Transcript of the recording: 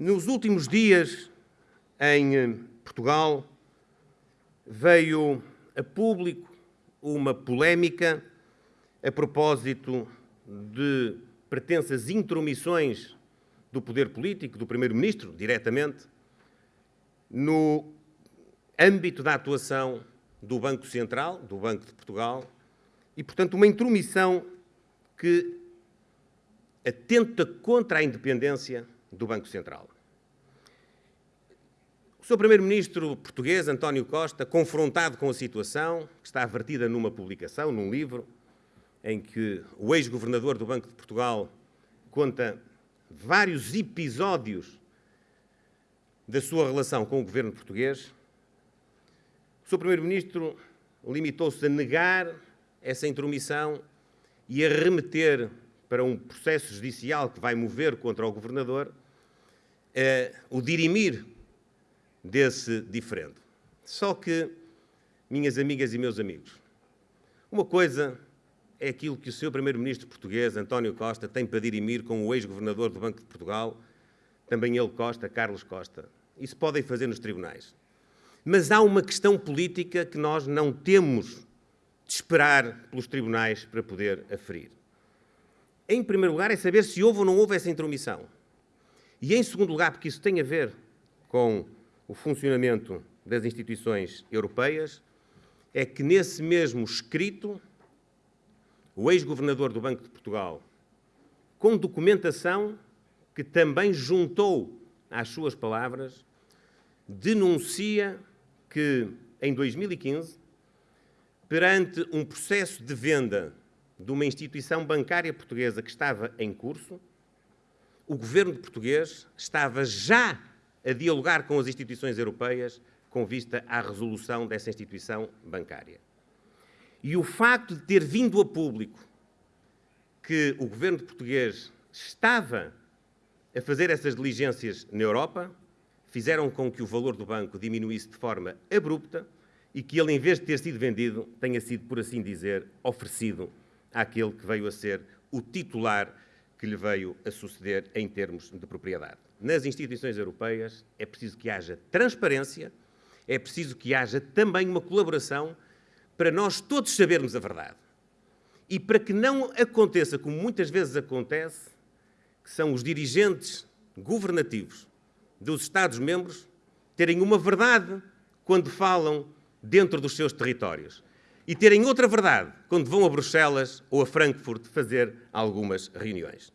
Nos últimos dias, em eh, Portugal, veio a público uma polémica a propósito de pretensas intromissões do poder político, do Primeiro-Ministro, diretamente, no âmbito da atuação do Banco Central, do Banco de Portugal, e, portanto, uma intromissão que atenta contra a independência do Banco Central. O Sr. Primeiro-Ministro português, António Costa, confrontado com a situação, que está vertida numa publicação, num livro, em que o ex-governador do Banco de Portugal conta vários episódios da sua relação com o governo português, o Sr. Primeiro-Ministro limitou-se a negar essa intromissão e a remeter para um processo judicial que vai mover contra o governador eh, o dirimir desse diferendo. Só que, minhas amigas e meus amigos, uma coisa é aquilo que o seu primeiro-ministro português, António Costa, tem para dirimir com o ex-governador do Banco de Portugal, também ele Costa, Carlos Costa. Isso podem fazer nos tribunais. Mas há uma questão política que nós não temos de esperar pelos tribunais para poder aferir em primeiro lugar, é saber se houve ou não houve essa intromissão. E, em segundo lugar, porque isso tem a ver com o funcionamento das instituições europeias, é que nesse mesmo escrito, o ex-governador do Banco de Portugal, com documentação que também juntou às suas palavras, denuncia que, em 2015, perante um processo de venda de uma instituição bancária portuguesa que estava em curso, o governo português estava já a dialogar com as instituições europeias com vista à resolução dessa instituição bancária. E o facto de ter vindo a público que o governo português estava a fazer essas diligências na Europa fizeram com que o valor do banco diminuísse de forma abrupta e que ele, em vez de ter sido vendido, tenha sido, por assim dizer, oferecido àquele que veio a ser o titular que lhe veio a suceder em termos de propriedade. Nas instituições europeias é preciso que haja transparência, é preciso que haja também uma colaboração para nós todos sabermos a verdade. E para que não aconteça, como muitas vezes acontece, que são os dirigentes governativos dos Estados-membros terem uma verdade quando falam dentro dos seus territórios e terem outra verdade quando vão a Bruxelas ou a Frankfurt fazer algumas reuniões.